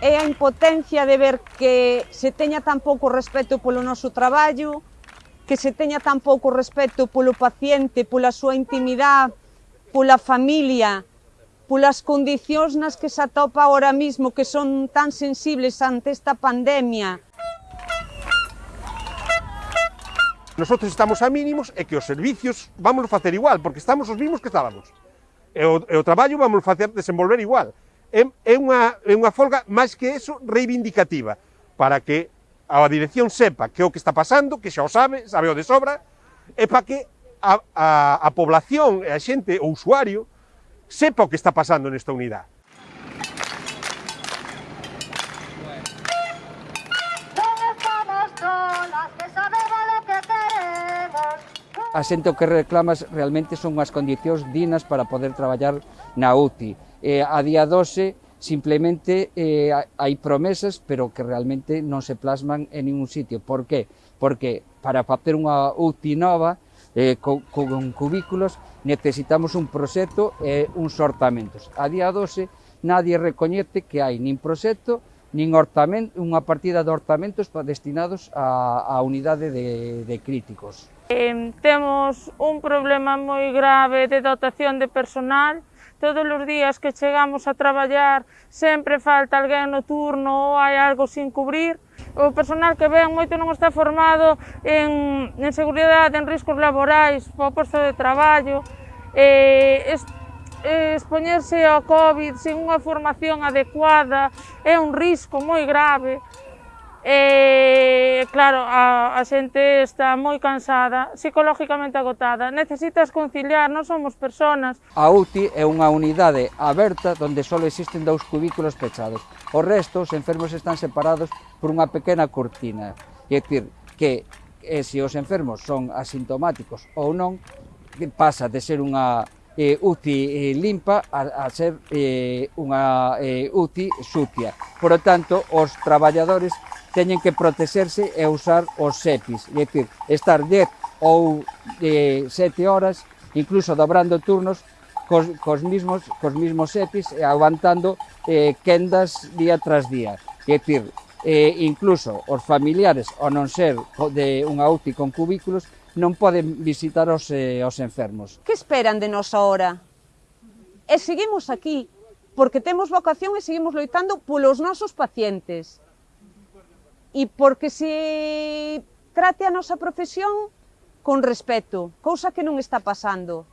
é a impotencia de ver que se teña tan pouco respeto polo noso traballo, que se teña tan pouco respeto polo paciente, pola súa intimidade, pola familia, polas condicións nas que se atopa ahora mismo que son tan sensibles ante esta pandemia. Nosotros estamos a mínimos e que os servicios vamos facer igual, porque estamos os mismos que estábamos. E o, e o traballo vamos facer desenvolver igual é unha, é unha folga máis que eso reivindicativa, para que a dirección sepa que é o que está pasando, que xa o sabe, sabe o de sobra, e para que a, a, a población, e a xente, o usuario, sepa o que está pasando nesta unidade. a xente o que reclamas realmente son as condicións dignas para poder traballar na UTI. Eh, a día 12 simplemente eh, hai promesas, pero que realmente non se plasman en ningún sitio. Por qué? Porque para facer unha UTI nova, eh, con, con cubículos, necesitamos un proxecto e uns ortamentos. A día 12 nadie recoñece que hai nin proxecto, nin ortamento, unha partida de ortamentos destinados a, a unidade de, de críticos. Eh, temos un problema moi grave de dotación de personal. Todos os días que chegamos a traballar sempre falta alguén no turno ou hai algo sin cubrir. O personal que ven moito non está formado en, en seguridade, en riscos laborais, o posto de traballo. Eh, eh, expoñerse ao COVID sen unha formación adecuada é un risco moi grave. E, claro, a, a xente está moi cansada, psicológicamente agotada, necesitas conciliar, non somos personas. A UTI é unha unidade aberta onde só existen dous cubículos pechados. O resto, os enfermos están separados por unha pequena cortina. É dicir, que e se os enfermos son asintomáticos ou non, pasa de ser unha eh, UCI eh, limpa a, a ser eh, unha eh, UCI sucia. Por lo tanto, os traballadores teñen que protexerse e usar os SEPIs, é dicir, estar 10 ou eh, 7 horas, incluso dobrando turnos, cos, cos, mismos, cos mismos EPIs e aguantando eh, quendas día tras día. É dicir, eh, incluso os familiares, ao non ser de unha UCI con cubículos, non poden visitar os, eh, os enfermos. Que esperan de nos ahora? E seguimos aquí, porque temos vocación e seguimos loitando polos nosos pacientes. E porque se trate a nosa profesión con respeto, cousa que non está pasando.